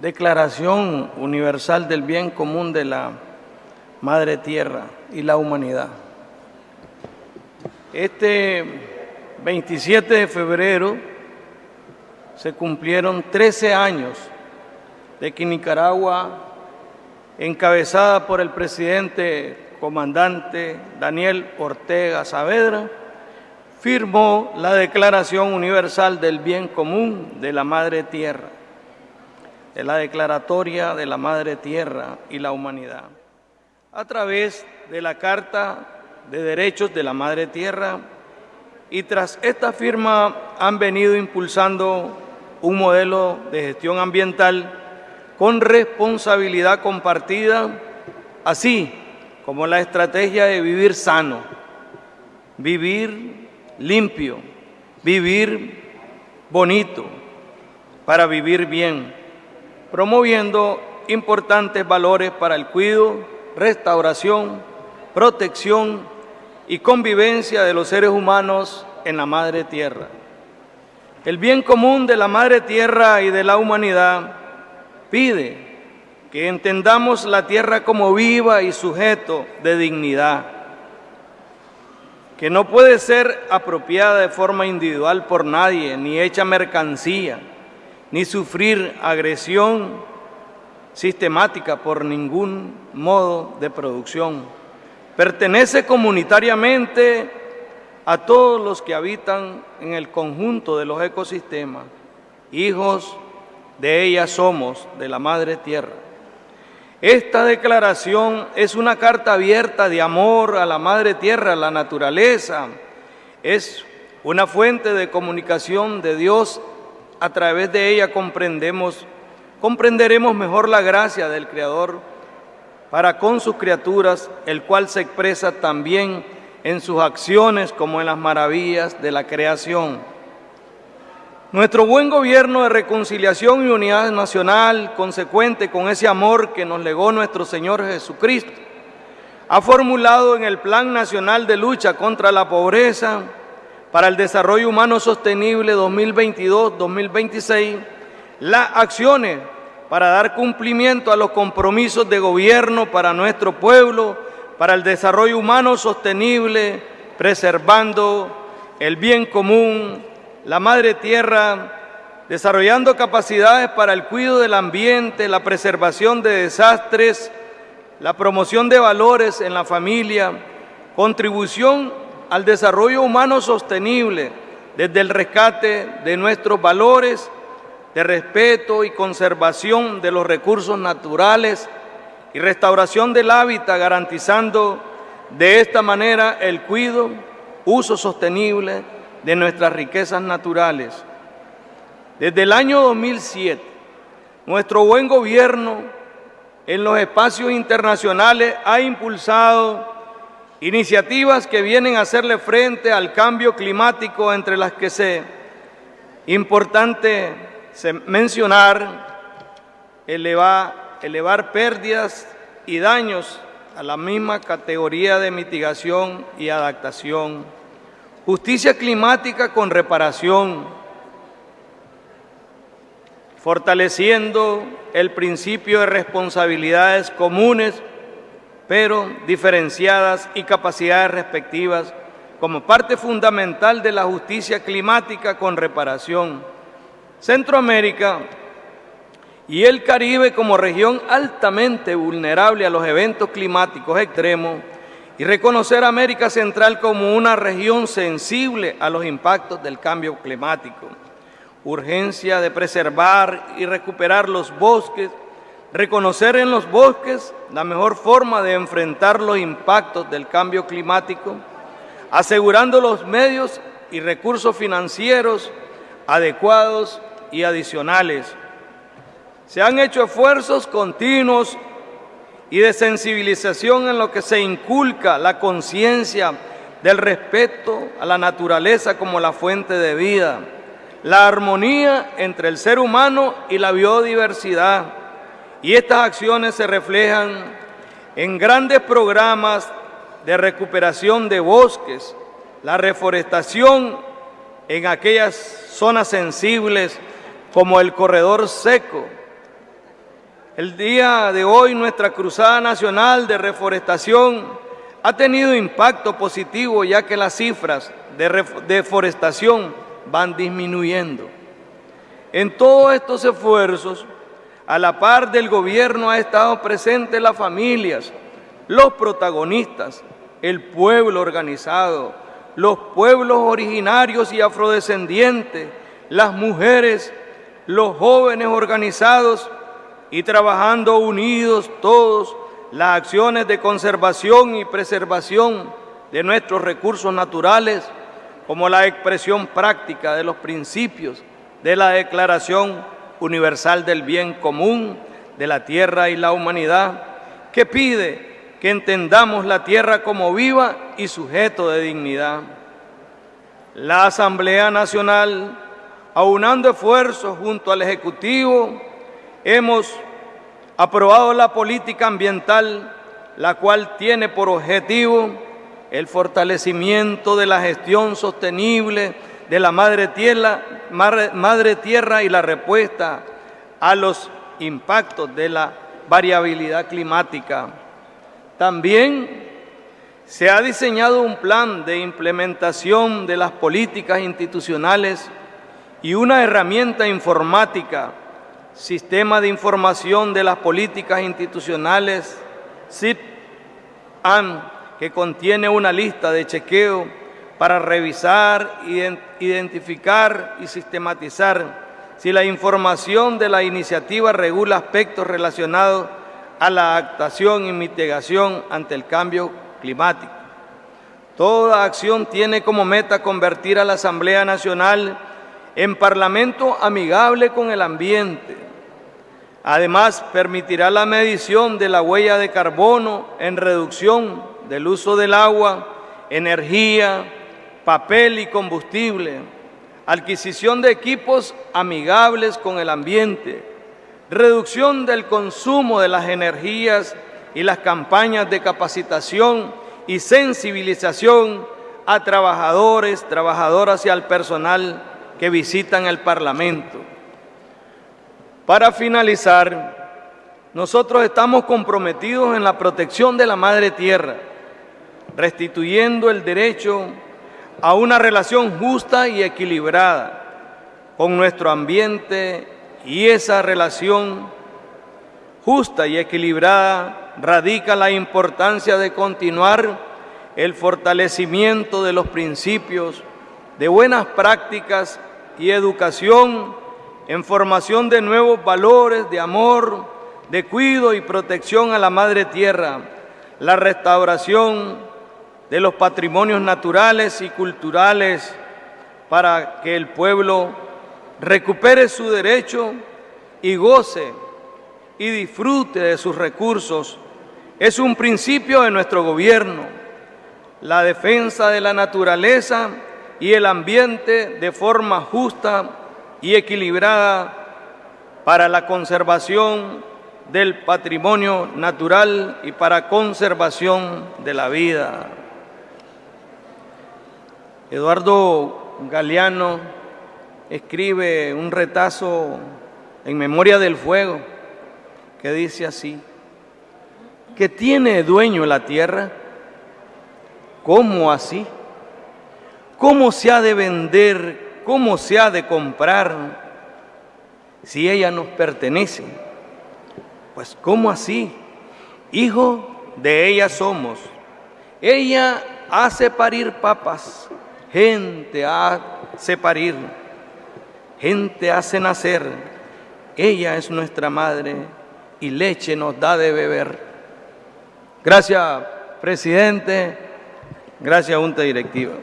Declaración Universal del Bien Común de la Madre Tierra y la Humanidad. Este 27 de febrero se cumplieron 13 años de que Nicaragua, encabezada por el presidente comandante Daniel Ortega Saavedra, firmó la Declaración Universal del Bien Común de la Madre Tierra, de la Declaratoria de la Madre Tierra y la Humanidad, a través de la Carta de Derechos de la Madre Tierra y tras esta firma han venido impulsando un modelo de gestión ambiental con responsabilidad compartida, así como la estrategia de vivir sano, vivir limpio, vivir bonito, para vivir bien, promoviendo importantes valores para el cuidado, restauración, protección y convivencia de los seres humanos en la Madre Tierra. El bien común de la Madre Tierra y de la humanidad pide que entendamos la tierra como viva y sujeto de dignidad, que no puede ser apropiada de forma individual por nadie, ni hecha mercancía, ni sufrir agresión sistemática por ningún modo de producción. Pertenece comunitariamente a todos los que habitan en el conjunto de los ecosistemas. Hijos de ella somos, de la Madre Tierra. Esta declaración es una carta abierta de amor a la Madre Tierra, a la naturaleza. Es una fuente de comunicación de Dios. A través de ella comprendemos, comprenderemos mejor la gracia del Creador para con sus criaturas, el cual se expresa también en sus acciones como en las maravillas de la creación. Nuestro buen gobierno de reconciliación y unidad nacional, consecuente con ese amor que nos legó nuestro Señor Jesucristo, ha formulado en el Plan Nacional de Lucha contra la Pobreza para el Desarrollo Humano Sostenible 2022-2026 las acciones para dar cumplimiento a los compromisos de gobierno para nuestro pueblo, para el desarrollo humano sostenible, preservando el bien común, la Madre Tierra, desarrollando capacidades para el cuidado del ambiente, la preservación de desastres, la promoción de valores en la familia, contribución al desarrollo humano sostenible desde el rescate de nuestros valores de respeto y conservación de los recursos naturales y restauración del hábitat, garantizando de esta manera el cuidado, uso sostenible de nuestras riquezas naturales. Desde el año 2007, nuestro buen gobierno en los espacios internacionales ha impulsado iniciativas que vienen a hacerle frente al cambio climático, entre las que se importante mencionar elevar, elevar pérdidas y daños a la misma categoría de mitigación y adaptación. Justicia climática con reparación, fortaleciendo el principio de responsabilidades comunes, pero diferenciadas y capacidades respectivas como parte fundamental de la justicia climática con reparación. Centroamérica y el Caribe como región altamente vulnerable a los eventos climáticos extremos y reconocer a América Central como una región sensible a los impactos del cambio climático. Urgencia de preservar y recuperar los bosques, reconocer en los bosques la mejor forma de enfrentar los impactos del cambio climático, asegurando los medios y recursos financieros adecuados y adicionales. Se han hecho esfuerzos continuos y de sensibilización en lo que se inculca la conciencia del respeto a la naturaleza como la fuente de vida, la armonía entre el ser humano y la biodiversidad. Y estas acciones se reflejan en grandes programas de recuperación de bosques, la reforestación en aquellas zonas sensibles como el corredor seco, El día de hoy nuestra Cruzada Nacional de Reforestación ha tenido impacto positivo ya que las cifras de deforestación van disminuyendo. En todos estos esfuerzos, a la par del gobierno ha estado presente las familias, los protagonistas, el pueblo organizado, los pueblos originarios y afrodescendientes, las mujeres, los jóvenes organizados y trabajando unidos todos las acciones de conservación y preservación de nuestros recursos naturales como la expresión práctica de los principios de la Declaración Universal del Bien Común de la Tierra y la Humanidad, que pide que entendamos la tierra como viva y sujeto de dignidad. La Asamblea Nacional, aunando esfuerzos junto al Ejecutivo, hemos aprobado la política ambiental, la cual tiene por objetivo el fortalecimiento de la gestión sostenible de la madre tierra, madre tierra y la respuesta a los impactos de la variabilidad climática. También se ha diseñado un plan de implementación de las políticas institucionales y una herramienta informática, Sistema de Información de las Políticas Institucionales, SIP-AM, que contiene una lista de chequeo para revisar, identificar y sistematizar si la información de la iniciativa regula aspectos relacionados a la actuación y mitigación ante el cambio climático. Toda acción tiene como meta convertir a la Asamblea Nacional en parlamento amigable con el ambiente. Además, permitirá la medición de la huella de carbono en reducción del uso del agua, energía, papel y combustible, adquisición de equipos amigables con el ambiente, reducción del consumo de las energías y las campañas de capacitación y sensibilización a trabajadores, trabajadoras y al personal que visitan el Parlamento. Para finalizar, nosotros estamos comprometidos en la protección de la Madre Tierra, restituyendo el derecho a una relación justa y equilibrada con nuestro ambiente y esa relación justa y equilibrada radica la importancia de continuar el fortalecimiento de los principios de buenas prácticas y educación en formación de nuevos valores de amor, de cuidado y protección a la Madre Tierra, la restauración de los patrimonios naturales y culturales para que el pueblo recupere su derecho y goce y disfrute de sus recursos. Es un principio de nuestro gobierno, la defensa de la naturaleza y el ambiente de forma justa y equilibrada para la conservación del patrimonio natural y para conservación de la vida. Eduardo Galeano escribe un retazo en memoria del fuego que dice así, que tiene dueño la tierra, ¿cómo así? ¿Cómo se ha de vender? ¿Cómo se ha de comprar si ella nos pertenece? Pues ¿cómo así? Hijo de ella somos. Ella hace parir papas gente hace parir, gente hace nacer, ella es nuestra madre y leche nos da de beber. Gracias, presidente, gracias, Junta Directiva.